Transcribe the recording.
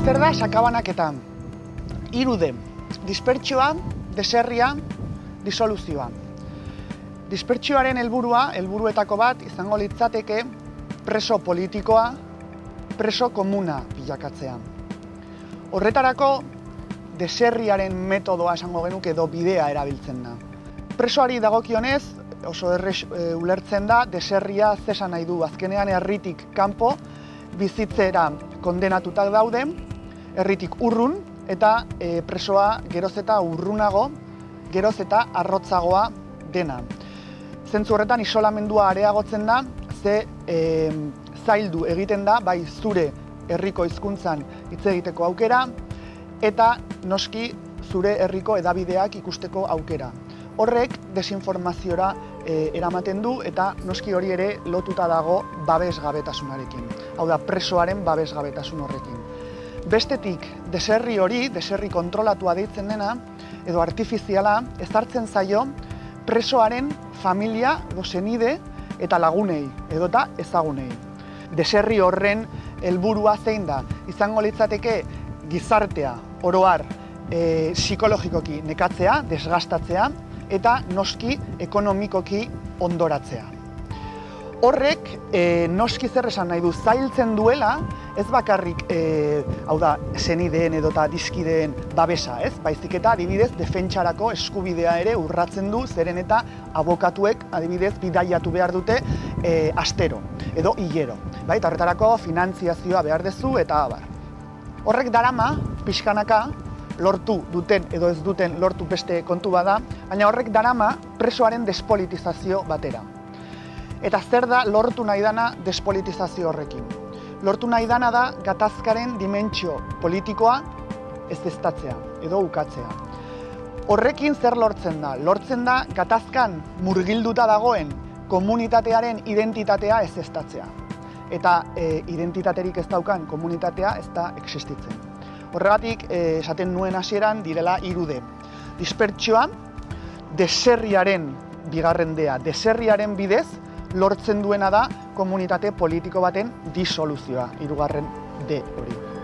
Zer da sakabanaketan? Irude, dispertsioa, deserria, disoluzioa. Dispertsioaren helburua, helburuetako bat, izango litzateke preso politikoa, preso komuna bilakatzea. Horretarako, deserriaren metodoa esango genuke edo bidea erabiltzen da. Presoari dagokionez, oso errex e, ulertzen da, deserria zesan nahi du, azkenean herritik kanpo bizitzera kondenatutak daude, herritik urrun, eta e, presoa geroz eta urrunago, geroz eta arrotzagoa dena. Zentzu horretan isolamendua areagotzen da, ze e, zaildu egiten da, bai zure herriko hizkuntzan hitz egiteko aukera, eta noski zure herriko edabideak ikusteko aukera. Horrek desinformaziora e, eramaten du eta noski hori ere lotuta dago babesgabetasunarekin. Hau da, presoaren babesgabetasun horrekin. Bestetik, deserri hori, deserri kontrolatua deitzen dena, edo artifiziala, ezartzen zaio presoaren familia edo senide eta lagunei, edota ezagunei. Deserri horren helburua zein da, izango litzateke gizartea, oroar, e, psikologikoki nekatzea, desgastatzea, eta noski ekonomikoki ondoratzea. Horrek e, noski zer esan nahi du zailtzen duela, ez bakarrik e, hau da senideen edota dizkideen babesa, ez? Baizik eta adibidez defentsarako eskubidea ere urratzen du zeren eta abokatuek adibidez bidaiatu behar dute e, astero edo hilero. Bai, eta horretarako finantziazioa behar dezu eta abar. Horrek darama pixkanaka lortu duten edo ez duten lortu beste kontu bada, baina horrek darama presoaren despolitizazio batera. Eta zer da lortu nahi dana despolitizazio horrekin? Lortu nahi dana da gatazkaren dimentsio politikoa ez estatzea edo ukatzea. Horrekin zer lortzen da? Lortzen da gatazkan murgilduta dagoen komunitatearen identitatea ez estatzea. Eta e, identitaterik ez daukan komunitatea ez da existitzen. Horregatik, eh, esaten nuen hasieran direla irude. Dispertsioa, deserriaren bigarrendea, deserriaren bidez, lortzen duena da komunitate politiko baten disoluzioa, irugarren de hori.